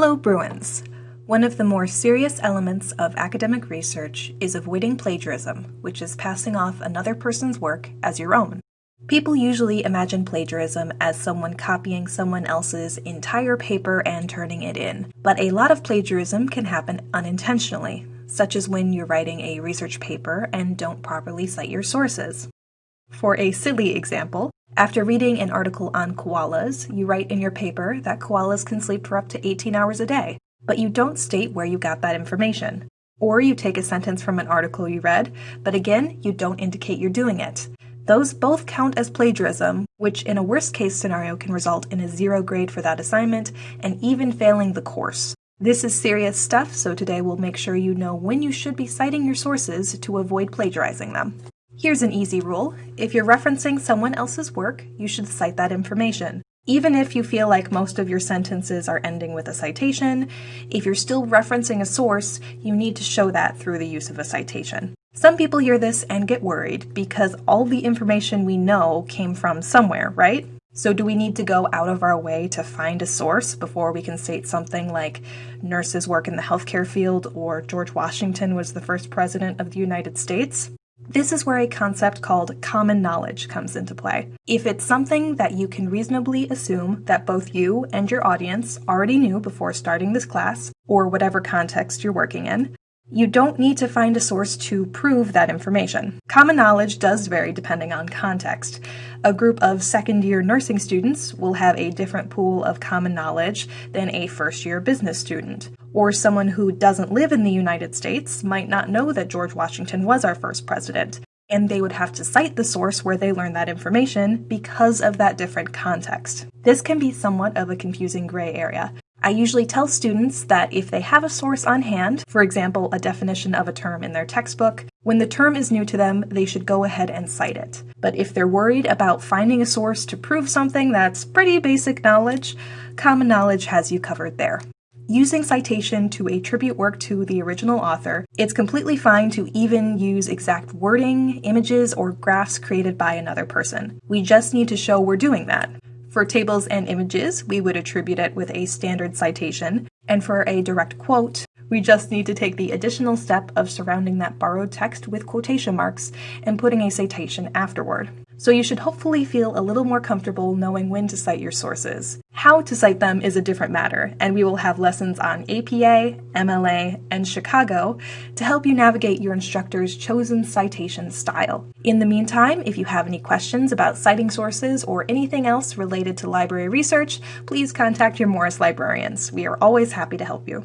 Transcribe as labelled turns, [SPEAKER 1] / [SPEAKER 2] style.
[SPEAKER 1] Hello, Bruins! One of the more serious elements of academic research is avoiding plagiarism, which is passing off another person's work as your own. People usually imagine plagiarism as someone copying someone else's entire paper and turning it in, but a lot of plagiarism can happen unintentionally, such as when you're writing a research paper and don't properly cite your sources. For a silly example, after reading an article on koalas, you write in your paper that koalas can sleep for up to 18 hours a day, but you don't state where you got that information. Or you take a sentence from an article you read, but again, you don't indicate you're doing it. Those both count as plagiarism, which in a worst case scenario can result in a zero grade for that assignment and even failing the course. This is serious stuff, so today we'll make sure you know when you should be citing your sources to avoid plagiarizing them. Here's an easy rule. If you're referencing someone else's work, you should cite that information. Even if you feel like most of your sentences are ending with a citation, if you're still referencing a source, you need to show that through the use of a citation. Some people hear this and get worried because all the information we know came from somewhere, right? So, do we need to go out of our way to find a source before we can state something like nurses work in the healthcare field or George Washington was the first president of the United States? This is where a concept called common knowledge comes into play. If it's something that you can reasonably assume that both you and your audience already knew before starting this class, or whatever context you're working in, you don't need to find a source to prove that information. Common knowledge does vary depending on context. A group of second year nursing students will have a different pool of common knowledge than a first year business student. Or someone who doesn't live in the United States might not know that George Washington was our first president, and they would have to cite the source where they learned that information because of that different context. This can be somewhat of a confusing gray area, I usually tell students that if they have a source on hand, for example, a definition of a term in their textbook, when the term is new to them, they should go ahead and cite it. But if they're worried about finding a source to prove something that's pretty basic knowledge, common knowledge has you covered there. Using citation to attribute work to the original author, it's completely fine to even use exact wording, images, or graphs created by another person. We just need to show we're doing that. For tables and images, we would attribute it with a standard citation, and for a direct quote, we just need to take the additional step of surrounding that borrowed text with quotation marks and putting a citation afterward. So you should hopefully feel a little more comfortable knowing when to cite your sources. How to cite them is a different matter, and we will have lessons on APA, MLA, and Chicago to help you navigate your instructor's chosen citation style. In the meantime, if you have any questions about citing sources or anything else related to library research, please contact your Morris librarians. We are always happy to help you.